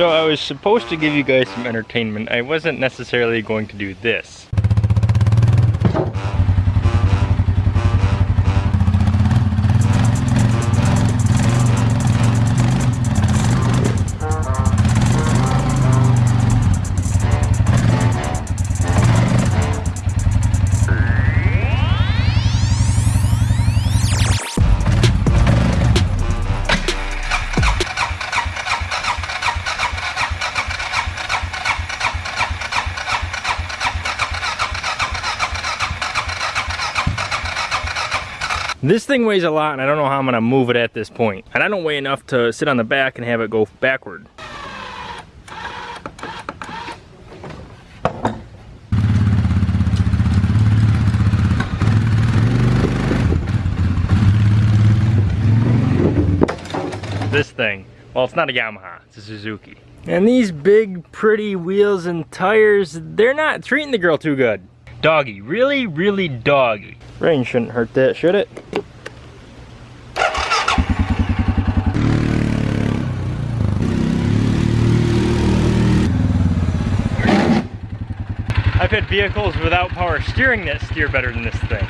So I was supposed to give you guys some entertainment. I wasn't necessarily going to do this. This thing weighs a lot and I don't know how I'm gonna move it at this point. And I don't weigh enough to sit on the back and have it go backward. This thing, well it's not a Yamaha, it's a Suzuki. And these big pretty wheels and tires, they're not treating the girl too good. Doggy, really, really doggy. Rain shouldn't hurt that, should it? I've had vehicles without power steering that steer better than this thing.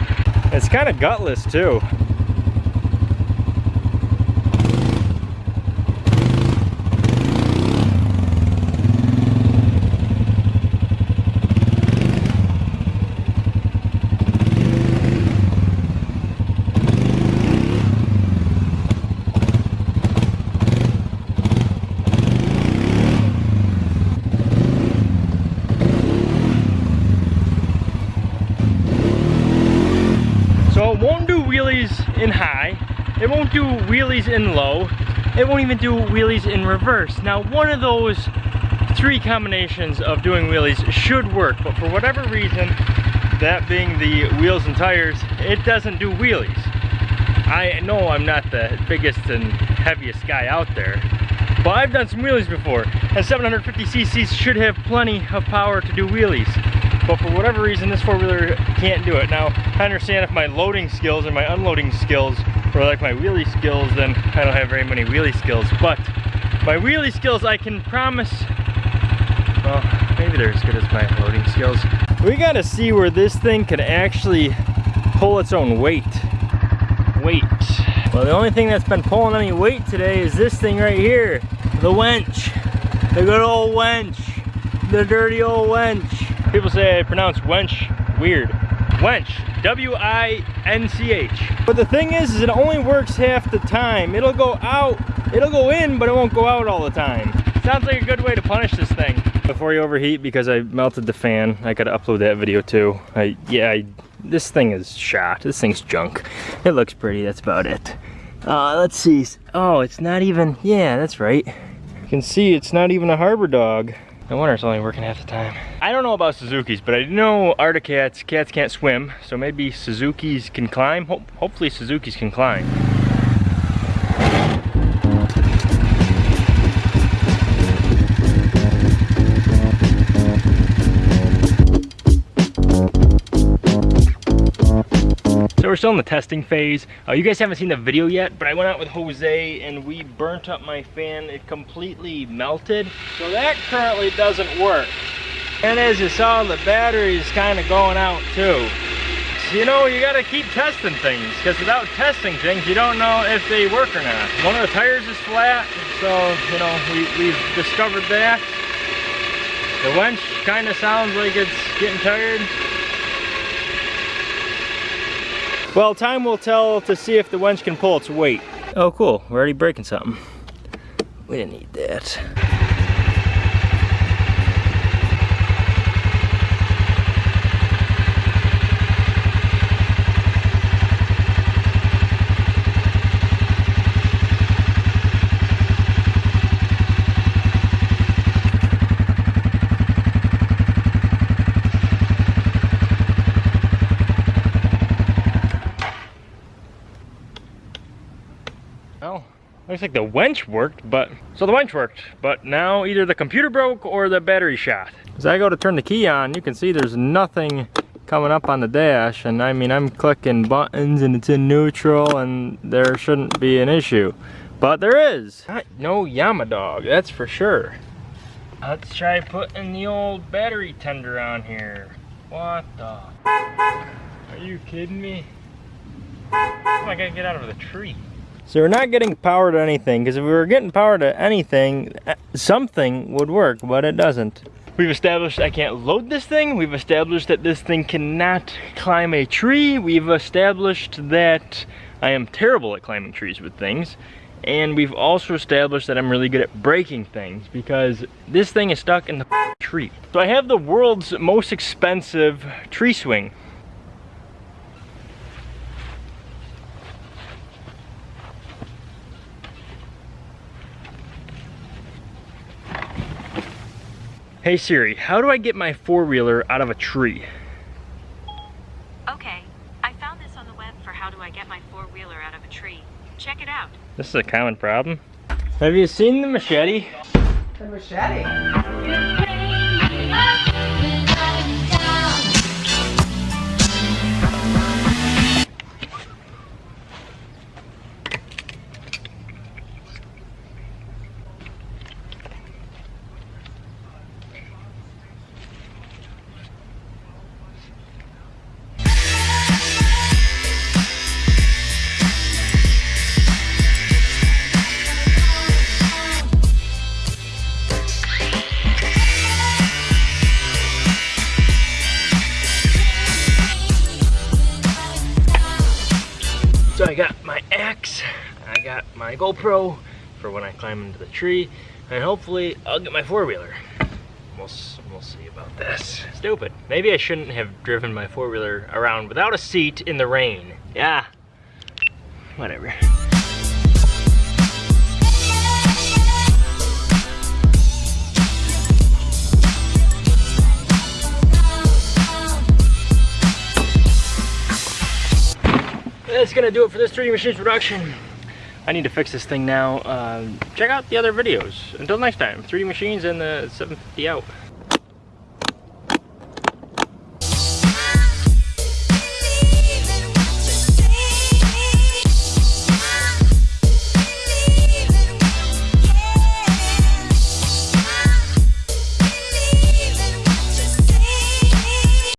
It's kind of gutless too. in high. It do wheelies in low. It won't even do wheelies in reverse. Now, one of those three combinations of doing wheelies should work, but for whatever reason, that being the wheels and tires, it doesn't do wheelies. I know I'm not the biggest and heaviest guy out there, but I've done some wheelies before, and 750 cc's should have plenty of power to do wheelies but for whatever reason this four-wheeler can't do it. Now, I understand if my loading skills and my unloading skills or like my wheelie skills, then I don't have very many wheelie skills, but my wheelie skills I can promise, well, maybe they're as good as my loading skills. We gotta see where this thing can actually pull its own weight. Weight. Well, the only thing that's been pulling any weight today is this thing right here, the wench. The good old wench. The dirty old wench. People say I pronounce wench weird. Wench, W-I-N-C-H. But the thing is, is it only works half the time. It'll go out, it'll go in, but it won't go out all the time. Sounds like a good way to punish this thing. Before you overheat, because I melted the fan, I gotta upload that video too. I, yeah, I, this thing is shot. This thing's junk. It looks pretty, that's about it. Uh, let's see. Oh, it's not even, yeah, that's right. You can see it's not even a harbor dog. No wonder it's only working half the time. I don't know about Suzuki's, but I know Arctic cats, cats can't swim, so maybe Suzuki's can climb. Ho hopefully Suzuki's can climb. We're still in the testing phase. Uh, you guys haven't seen the video yet, but I went out with Jose and we burnt up my fan. It completely melted. So that currently doesn't work. And as you saw, the battery's kind of going out too. So, you know, you gotta keep testing things, because without testing things, you don't know if they work or not. One of the tires is flat, so, you know, we, we've discovered that. The winch kind of sounds like it's getting tired. Well, time will tell to see if the winch can pull its weight. Oh, cool. We're already breaking something. We didn't need that. Looks like the winch worked, but, so the winch worked, but now either the computer broke or the battery shot. As I go to turn the key on, you can see there's nothing coming up on the dash, and I mean, I'm clicking buttons and it's in neutral, and there shouldn't be an issue. But there is. No Yama dog that's for sure. Let's try putting the old battery tender on here. What the? Are you kidding me? Oh, I gotta get out of the tree. So we're not getting power to anything, because if we were getting power to anything, eh, something would work, but it doesn't. We've established I can't load this thing. We've established that this thing cannot climb a tree. We've established that I am terrible at climbing trees with things. And we've also established that I'm really good at breaking things because this thing is stuck in the tree. So I have the world's most expensive tree swing. Hey Siri, how do I get my four-wheeler out of a tree? Okay, I found this on the web for how do I get my four-wheeler out of a tree. Check it out. This is a common problem. Have you seen the machete? The machete. I got my axe, I got my GoPro for when I climb into the tree, and hopefully I'll get my four-wheeler. We'll, we'll see about this. Stupid. Maybe I shouldn't have driven my four-wheeler around without a seat in the rain. Yeah. Whatever. That's gonna do it for this 3D Machines production. I need to fix this thing now. Uh, check out the other videos. Until next time, 3D Machines and the 750 out.